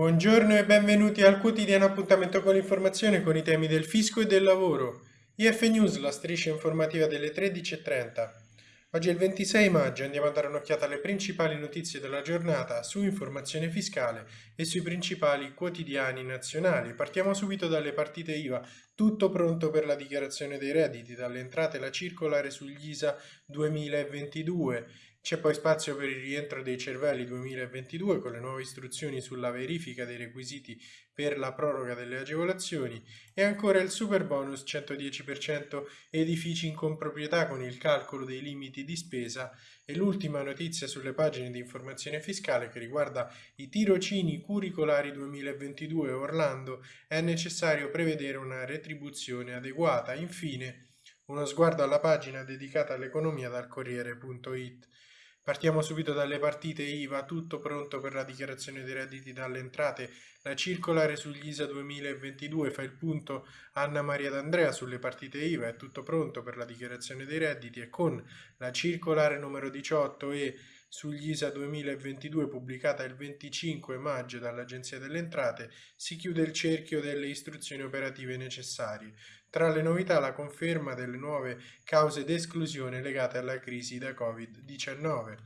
Buongiorno e benvenuti al quotidiano appuntamento con l'informazione con i temi del fisco e del lavoro. IF News, la striscia informativa delle 13.30. Oggi è il 26 maggio andiamo a dare un'occhiata alle principali notizie della giornata su informazione fiscale e sui principali quotidiani nazionali. Partiamo subito dalle partite IVA. Tutto pronto per la dichiarazione dei redditi, dalle entrate la circolare sugli ISA 2022 c'è poi spazio per il rientro dei cervelli 2022 con le nuove istruzioni sulla verifica dei requisiti per la proroga delle agevolazioni e ancora il super bonus 110% edifici in comproprietà con il calcolo dei limiti di spesa e l'ultima notizia sulle pagine di informazione fiscale che riguarda i tirocini curricolari 2022 Orlando è necessario prevedere una retribuzione adeguata. Infine uno sguardo alla pagina dedicata all'economia dal Corriere.it. Partiamo subito dalle partite IVA, tutto pronto per la dichiarazione dei redditi dalle entrate. La circolare sugli ISA 2022 fa il punto Anna Maria D'Andrea sulle partite IVA, è tutto pronto per la dichiarazione dei redditi e con la circolare numero 18 e sugli ISA 2022 pubblicata il 25 maggio dall'Agenzia delle Entrate si chiude il cerchio delle istruzioni operative necessarie. Tra le novità la conferma delle nuove cause d'esclusione legate alla crisi da Covid-19.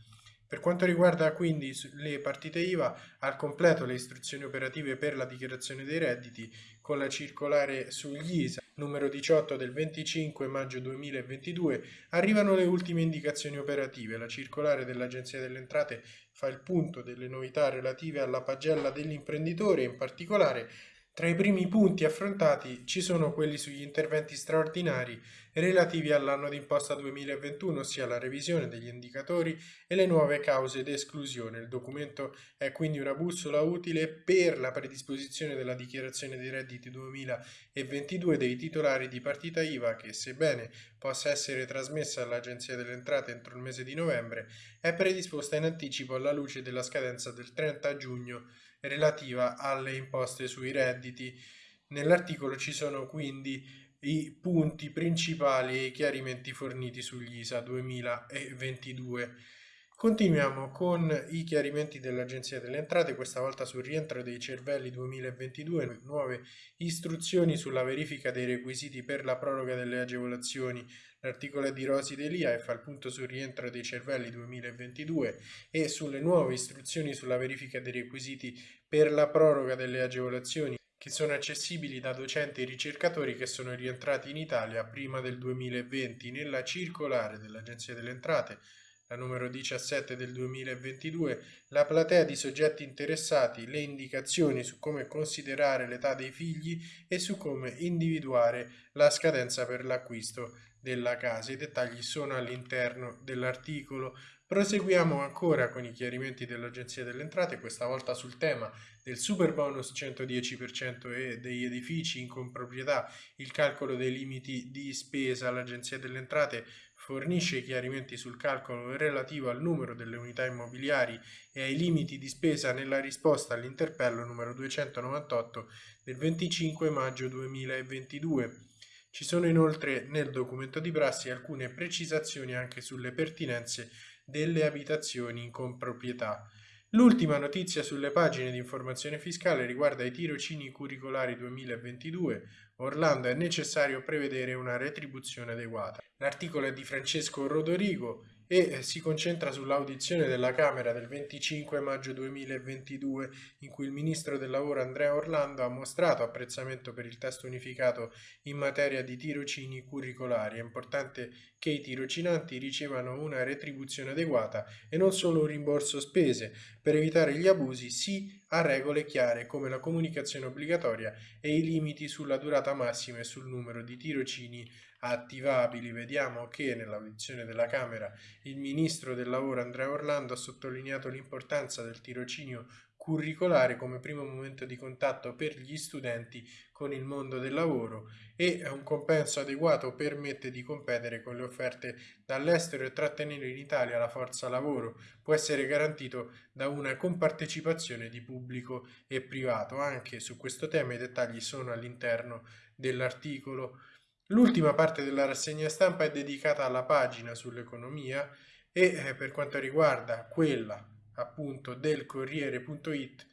Per quanto riguarda quindi le partite IVA, al completo le istruzioni operative per la dichiarazione dei redditi con la circolare sugli ISA numero 18 del 25 maggio 2022 arrivano le ultime indicazioni operative. La circolare dell'Agenzia delle Entrate fa il punto delle novità relative alla pagella dell'imprenditore, in particolare tra i primi punti affrontati ci sono quelli sugli interventi straordinari relativi all'anno d'imposta 2021, ossia la revisione degli indicatori e le nuove cause d'esclusione. Il documento è quindi una bussola utile per la predisposizione della dichiarazione dei redditi 2022 dei titolari di partita IVA che, sebbene possa essere trasmessa all'Agenzia delle Entrate entro il mese di novembre, è predisposta in anticipo alla luce della scadenza del 30 giugno relativa alle imposte sui redditi. Nell'articolo ci sono quindi i punti principali e i chiarimenti forniti sugli ISA 2022. Continuiamo con i chiarimenti dell'Agenzia delle Entrate, questa volta sul rientro dei cervelli 2022, nuove istruzioni sulla verifica dei requisiti per la proroga delle agevolazioni. L'articolo è di Rosi Delia e fa il punto sul rientro dei cervelli 2022 e sulle nuove istruzioni sulla verifica dei requisiti per la proroga delle agevolazioni che sono accessibili da docenti e ricercatori che sono rientrati in Italia prima del 2020 nella circolare dell'Agenzia delle Entrate la numero 17 del 2022, la platea di soggetti interessati, le indicazioni su come considerare l'età dei figli e su come individuare la scadenza per l'acquisto della casa. I dettagli sono all'interno dell'articolo. Proseguiamo ancora con i chiarimenti dell'Agenzia delle Entrate, questa volta sul tema del super bonus 110% e degli edifici in comproprietà, il calcolo dei limiti di spesa. L'Agenzia delle Entrate fornisce chiarimenti sul calcolo relativo al numero delle unità immobiliari e ai limiti di spesa nella risposta all'interpello numero 298 del 25 maggio 2022. Ci sono inoltre nel documento di prassi alcune precisazioni anche sulle pertinenze delle abitazioni in comproprietà. L'ultima notizia sulle pagine di informazione fiscale riguarda i tirocini curricolari 2022. Orlando è necessario prevedere una retribuzione adeguata. L'articolo è di Francesco Rodorigo e eh, si concentra sull'audizione della Camera del 25 maggio 2022 in cui il ministro del lavoro Andrea Orlando ha mostrato apprezzamento per il testo unificato in materia di tirocini curricolari. È importante che i tirocinanti ricevano una retribuzione adeguata e non solo un rimborso spese. Per evitare gli abusi sì a regole chiare come la comunicazione obbligatoria e i limiti sulla durata massima e sul numero di tirocini attivabili. Vediamo che nell'audizione della Camera il Ministro del Lavoro Andrea Orlando ha sottolineato l'importanza del tirocinio curricolare come primo momento di contatto per gli studenti con il mondo del lavoro e un compenso adeguato permette di competere con le offerte dall'estero e trattenere in Italia la forza lavoro. Può essere garantito da una compartecipazione di pubblico e privato. Anche su questo tema i dettagli sono all'interno dell'articolo. L'ultima parte della rassegna stampa è dedicata alla pagina sull'economia e eh, per quanto riguarda quella appunto del Corriere.it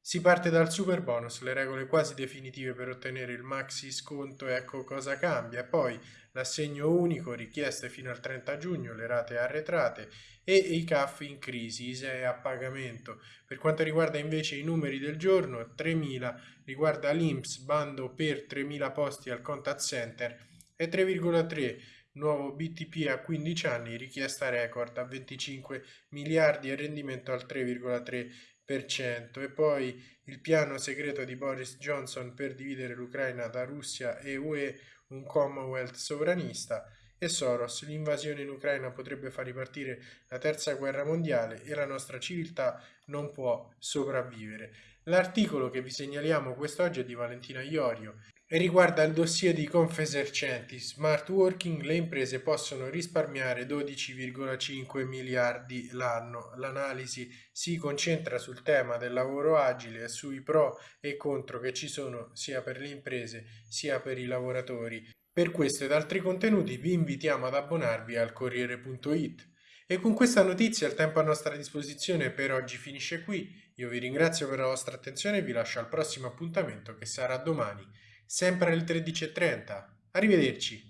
Si parte dal super bonus, le regole quasi definitive per ottenere il maxi sconto, ecco cosa cambia, poi l'assegno unico, richieste fino al 30 giugno, le rate arretrate e i CAF in crisi, ISEE a pagamento. Per quanto riguarda invece i numeri del giorno, 3.000 riguarda l'INPS, bando per 3.000 posti al contact center e 3,3 nuovo BTP a 15 anni, richiesta record a 25 miliardi e rendimento al 3,3% e poi il piano segreto di Boris Johnson per dividere l'Ucraina da Russia e UE, un Commonwealth sovranista, e Soros, l'invasione in Ucraina potrebbe far ripartire la terza guerra mondiale e la nostra civiltà non può sopravvivere. L'articolo che vi segnaliamo quest'oggi è di Valentina Iorio e riguarda il dossier di Confesercenti. Smart Working, le imprese possono risparmiare 12,5 miliardi l'anno. L'analisi si concentra sul tema del lavoro agile e sui pro e contro che ci sono sia per le imprese sia per i lavoratori. Per questo ed altri contenuti vi invitiamo ad abbonarvi al Corriere.it. E con questa notizia il tempo a nostra disposizione per oggi finisce qui. Io vi ringrazio per la vostra attenzione e vi lascio al prossimo appuntamento che sarà domani sempre alle 13.30. Arrivederci.